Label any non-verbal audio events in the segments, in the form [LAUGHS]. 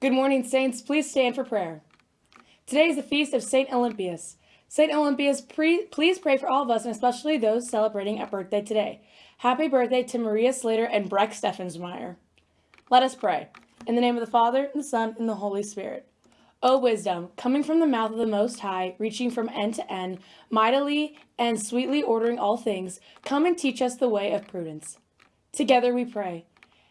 Good morning, Saints. Please stand for prayer. Today is the feast of St. Olympias. St. Olympias, pre- please pray for all of us, and especially those celebrating a birthday today. Happy birthday to Maria Slater and Breck Steffensmeyer. Let us pray. In the name of the Father, and the Son, and the Holy Spirit. O wisdom, coming from the mouth of the Most High, reaching from end to end, mightily and sweetly ordering all things, come and teach us the way of prudence. Together we pray.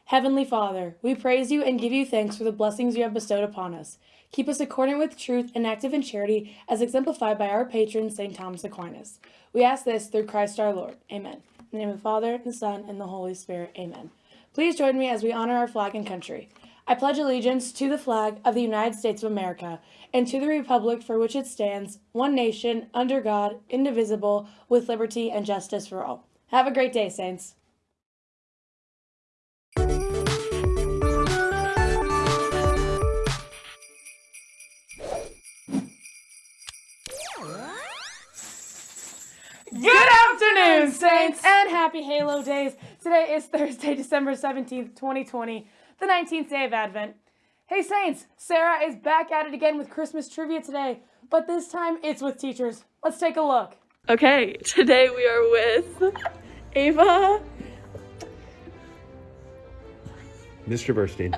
Heavenly Father, we praise you and give you thanks for the blessings you have bestowed upon us. Keep us accordant with truth and active in charity, as exemplified by our patron, St. Thomas Aquinas. We ask this through Christ our Lord. Amen. In the name of the Father, and the Son, and the Holy Spirit. Amen. Please join me as we honor our flag and country. I pledge allegiance to the flag of the United States of America and to the republic for which it stands, one nation, under God, indivisible, with liberty and justice for all. Have a great day, Saints. Afternoon, Saints, and happy Halo Days. Today is [LAUGHS] Thursday, December 17th, 2020, the 19th day of Advent. Hey, Saints, Sarah is back at it again with Christmas trivia today, but this time it's with teachers. Let's take a look. Okay, [LAUGHS] today we are with Ava. Mr. Burstein.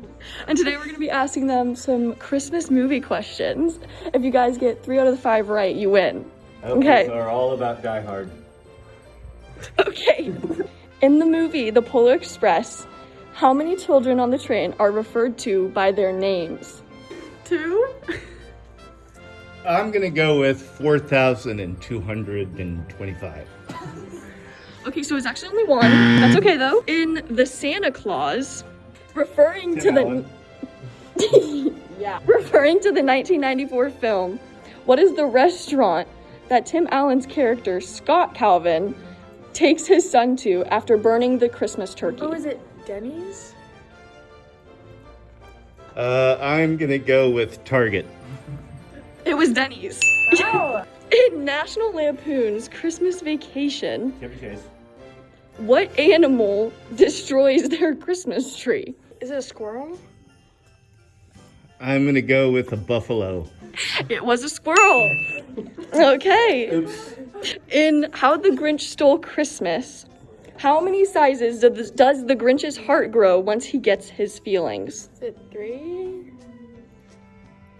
[LAUGHS] And today we're going to be asking them some Christmas movie questions. If you guys get three out of the five right, you win. Okay. So are all about Die Hard. [LAUGHS] Okay. In the movie The Polar Express, how many children on the train are referred to by their names? Two? I'm gonna go with 4,225. Okay, so it's actually only one. That's okay though. In The Santa Clause, referring to the [LAUGHS] yeah, referring to the 1994 film, what is the restaurant that Tim Allen's character Scott Calvin takes his son to after burning the Christmas turkey? Oh, is it Denny's? Uh, I'm gonna go with Target. It was Denny's. Wow. [LAUGHS] In National Lampoon's Christmas Vacation, what animal destroys their Christmas tree? Is it a squirrel? I'm gonna go with a buffalo. It was a squirrel. Okay. Oops. In How the Grinch Stole Christmas, how many sizes does, does the Grinch's heart grow once he gets his feelings? Is it three?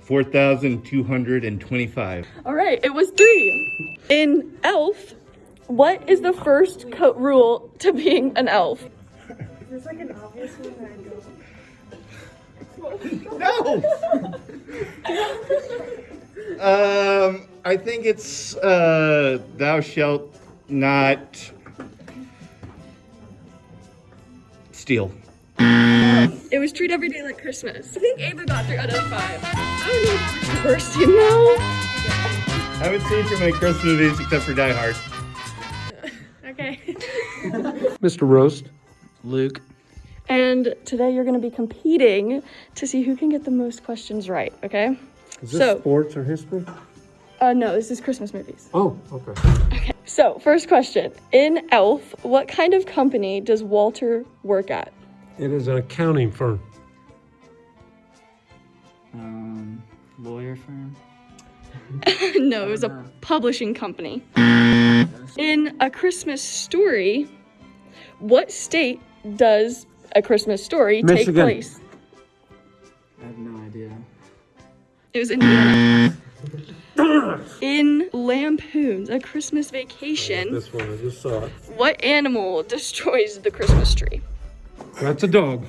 4,225. All right, it was three. In Elf, what is the first co- rule to being an elf? Is this like an obvious one that I No! um, I think it's, uh, thou shalt not steal. It was treat every day like Christmas. I think Ava got three out of five. I don't know first, you know? I haven't seen too many Christmas movies except for Die Hard. [LAUGHS] Okay. Mr. Roast. Luke. And today you're going to be competing to see who can get the most questions right, okay? Is this So- sports or history? Uh, no, this is Christmas movies. Oh, okay. Okay, so first question. In Elf, what kind of company does Walter work at? It is an accounting firm. Um, lawyer firm. [LAUGHS] no, it was a publishing company. In A Christmas Story, what state does A Christmas Story take place? I have no idea. It was Indiana. In Lampoon's A Christmas Vacation, This one, I just saw it. what animal destroys the Christmas tree? That's a dog.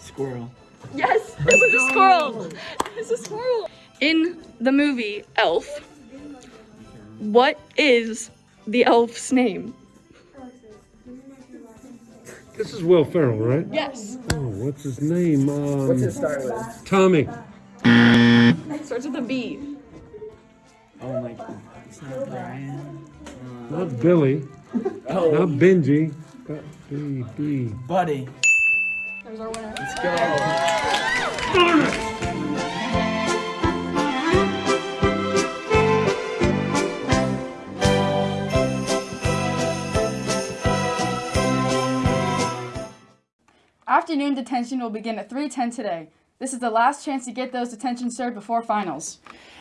Squirrel. Yes, it was a squirrel. It was a squirrel. In the movie Elf, what is the elf's name? This is Will Ferrell, right? Yes. Oh, what's his name? Um, What's it start with? Tommy. Starts with a B. Oh my god. It's not Brian. Uh, Not Billy. oh, Not Benji. Got B, B. Buddy. There's our winner. Let's go. Afternoon detention will begin at 3:10 today. This is the last chance to get those detentions served before finals.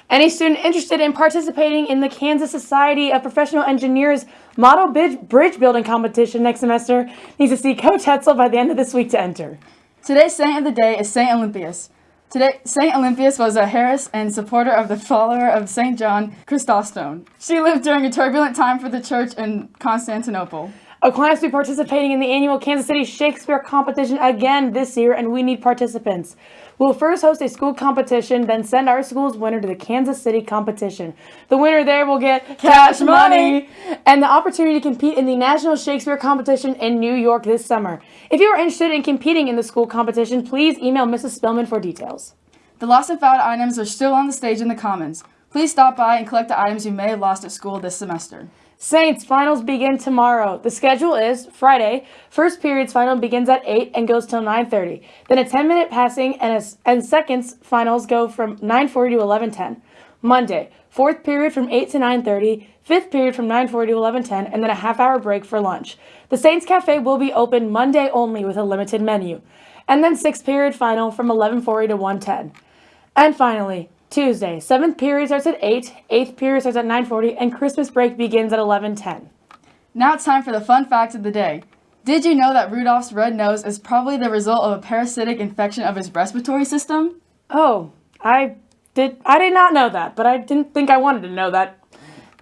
Any student interested in participating in the Kansas Society of Professional Engineers Model Bridge Building Competition next semester needs to see Coach Hetzel by the end of this week to enter. Today's saint of the day is Saint Olympias. Today, Saint Olympias was a Harris and supporter of the follower of Saint John Chrysostom. She lived during a turbulent time for the church in Constantinople. Aquinas will be participating in the annual Kansas City Shakespeare competition again this year, and we need participants. We'll first host a school competition, then send our school's winner to the Kansas City competition. The winner there will get cash money and the opportunity to compete in the National Shakespeare competition in New York this summer. If you are interested in competing in the school competition, please email Mrs. Spillman for details. The lost and found items are still on the stage in the Commons. Please stop by and collect the items you may have lost at school this semester. Saints finals begin tomorrow. The schedule is Friday. First period's final begins at 8 and goes till 9:30. Then a 10-minute passing and a, and seconds finals go from 9:40 to 11:10. Monday, fourth period from 8 to 9:30, fifth period from 9:40 to 11:10, and then a half-hour break for lunch. The Saints Cafe will be open Monday only with a limited menu. And then sixth period final from 11:40 to 1:10. And finally, Tuesday, seventh period starts at 8, eighth period starts at 9:40, and Christmas break begins at 11:10. Now it's time for the fun fact of the day. Did you know that Rudolph's red nose is probably the result of a parasitic infection of his respiratory system? Oh, I did I did not know that, but I didn't think I wanted to know that.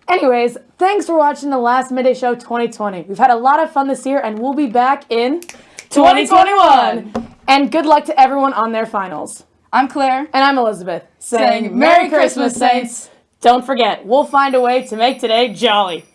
Anyways, thanks for watching the last Midday Show 2020. We've had a lot of fun this year and we'll be back in 2021. And good luck to everyone on their finals. I'm Claire. And I'm Elizabeth Saying Merry Christmas, Saints. Don't forget, we'll find a way to make today jolly.